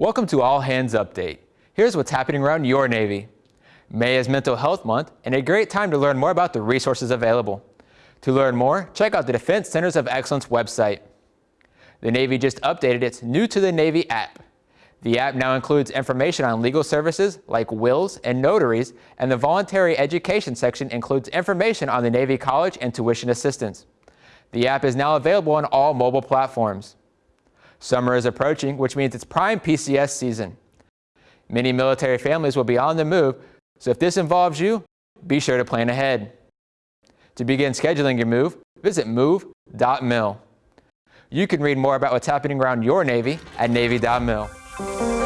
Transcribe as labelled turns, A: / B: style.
A: Welcome to All Hands Update. Here's what's happening around your Navy. May is Mental Health Month and a great time to learn more about the resources available. To learn more, check out the Defense Centers of Excellence website. The Navy just updated its New to the Navy app. The app now includes information on legal services like wills and notaries, and the voluntary education section includes information on the Navy College and tuition assistance. The app is now available on all mobile platforms. Summer is approaching, which means it's prime PCS season. Many military families will be on the move, so if this involves you, be sure to plan ahead. To begin scheduling your move, visit move.mil. You can read more about what's happening around your Navy at Navy.mil.